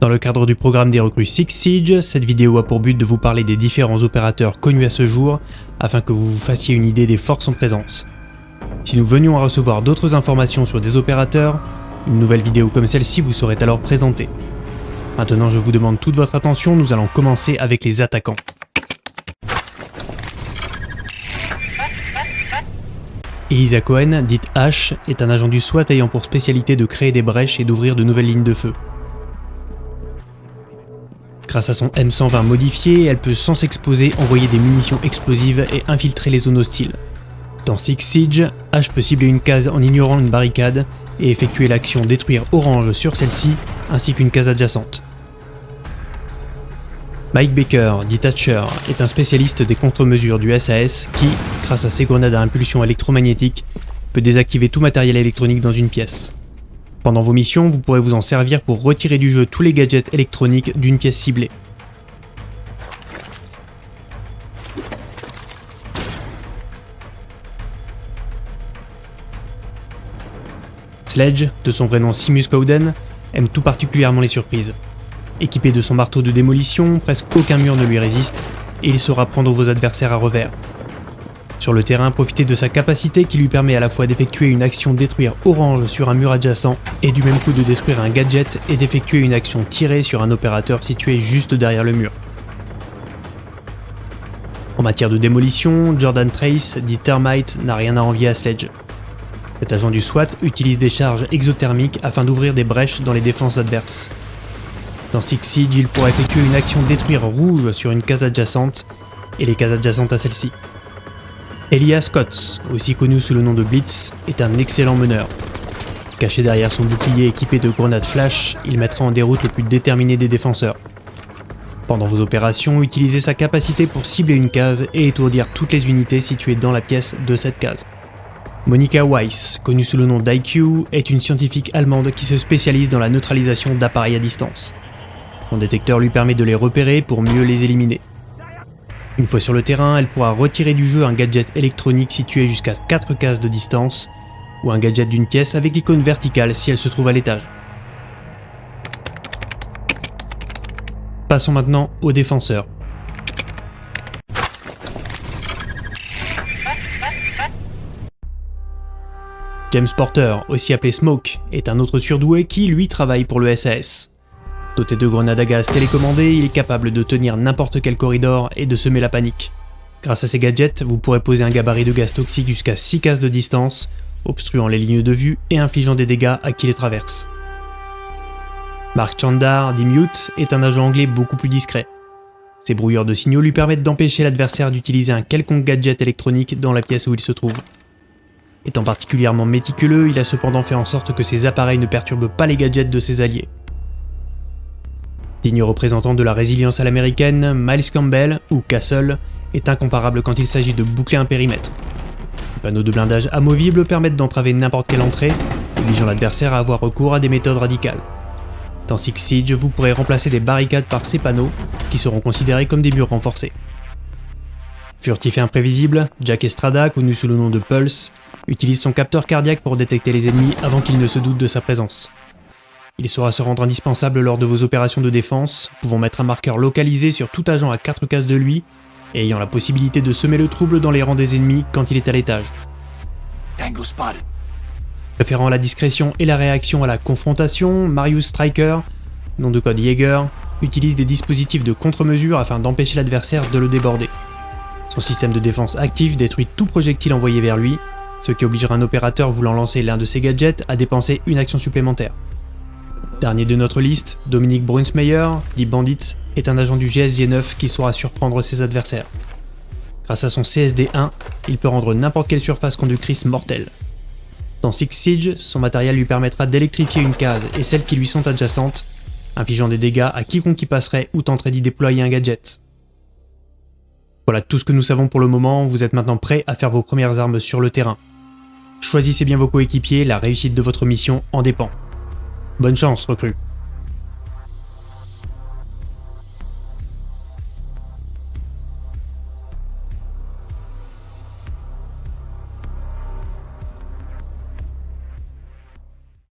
Dans le cadre du programme des recrues Six Siege, cette vidéo a pour but de vous parler des différents opérateurs connus à ce jour, afin que vous vous fassiez une idée des forces en présence. Si nous venions à recevoir d'autres informations sur des opérateurs, une nouvelle vidéo comme celle-ci vous serait alors présentée. Maintenant je vous demande toute votre attention, nous allons commencer avec les attaquants. Elisa Cohen, dite H, est un agent du SWAT ayant pour spécialité de créer des brèches et d'ouvrir de nouvelles lignes de feu. Grâce à son M120 modifié, elle peut sans s'exposer envoyer des munitions explosives et infiltrer les zones hostiles. Dans Six Siege, H peut cibler une case en ignorant une barricade et effectuer l'action détruire orange sur celle-ci ainsi qu'une case adjacente. Mike Baker, dit Thatcher, est un spécialiste des contre-mesures du SAS qui, grâce à ses grenades à impulsion électromagnétique, peut désactiver tout matériel électronique dans une pièce. Pendant vos missions, vous pourrez vous en servir pour retirer du jeu tous les gadgets électroniques d'une pièce ciblée. Sledge, de son vrai nom Simus Cowden, aime tout particulièrement les surprises. Équipé de son marteau de démolition, presque aucun mur ne lui résiste, et il saura prendre vos adversaires à revers. Sur le terrain, profitez de sa capacité qui lui permet à la fois d'effectuer une action détruire orange sur un mur adjacent et du même coup de détruire un gadget et d'effectuer une action tirée sur un opérateur situé juste derrière le mur. En matière de démolition, Jordan Trace, dit Termite, n'a rien à envier à Sledge. Cet agent du SWAT utilise des charges exothermiques afin d'ouvrir des brèches dans les défenses adverses. Dans Six Siege, il pourra effectuer une action détruire rouge sur une case adjacente et les cases adjacentes à celle-ci. Elias Scott, aussi connu sous le nom de Blitz, est un excellent meneur. Caché derrière son bouclier équipé de grenades flash, il mettra en déroute le plus déterminé des défenseurs. Pendant vos opérations, utilisez sa capacité pour cibler une case et étourdir toutes les unités situées dans la pièce de cette case. Monica Weiss, connue sous le nom d'IQ, est une scientifique allemande qui se spécialise dans la neutralisation d'appareils à distance. Son détecteur lui permet de les repérer pour mieux les éliminer. Une fois sur le terrain, elle pourra retirer du jeu un gadget électronique situé jusqu'à 4 cases de distance, ou un gadget d'une pièce avec l'icône verticale si elle se trouve à l'étage. Passons maintenant aux défenseurs. James Porter, aussi appelé Smoke, est un autre surdoué qui, lui, travaille pour le SAS. Doté de grenades à gaz télécommandées, il est capable de tenir n'importe quel corridor et de semer la panique. Grâce à ces gadgets, vous pourrez poser un gabarit de gaz toxique jusqu'à 6 cases de distance, obstruant les lignes de vue et infligeant des dégâts à qui les traverse. Mark Chandar, dit Mute, est un agent anglais beaucoup plus discret. Ses brouilleurs de signaux lui permettent d'empêcher l'adversaire d'utiliser un quelconque gadget électronique dans la pièce où il se trouve. Étant particulièrement méticuleux, il a cependant fait en sorte que ses appareils ne perturbent pas les gadgets de ses alliés. Digne représentant de la résilience à l'américaine, Miles Campbell, ou Castle, est incomparable quand il s'agit de boucler un périmètre. Les panneaux de blindage amovibles permettent d'entraver n'importe quelle entrée, obligeant l'adversaire à avoir recours à des méthodes radicales. Dans Six Siege, vous pourrez remplacer des barricades par ces panneaux, qui seront considérés comme des murs renforcés. Furtif et imprévisible, Jack Estrada, connu sous le nom de Pulse, utilise son capteur cardiaque pour détecter les ennemis avant qu'ils ne se doutent de sa présence. Il saura se rendre indispensable lors de vos opérations de défense, pouvant mettre un marqueur localisé sur tout agent à 4 cases de lui, et ayant la possibilité de semer le trouble dans les rangs des ennemis quand il est à l'étage. Préférant la discrétion et la réaction à la confrontation, Marius Striker, nom de code Jaeger, utilise des dispositifs de contre-mesure afin d'empêcher l'adversaire de le déborder. Son système de défense actif détruit tout projectile envoyé vers lui, ce qui obligera un opérateur voulant lancer l'un de ses gadgets à dépenser une action supplémentaire. Dernier de notre liste, Dominique Brunsmeyer, dit Bandit, est un agent du GSG-9 qui saura surprendre ses adversaires. Grâce à son CSD-1, il peut rendre n'importe quelle surface conductrice mortelle. Dans Six Siege, son matériel lui permettra d'électrifier une case et celles qui lui sont adjacentes, infligeant des dégâts à quiconque y passerait ou tenterait d'y déployer un gadget. Voilà tout ce que nous savons pour le moment, vous êtes maintenant prêts à faire vos premières armes sur le terrain. Choisissez bien vos coéquipiers, la réussite de votre mission en dépend. Bonne chance, recrue.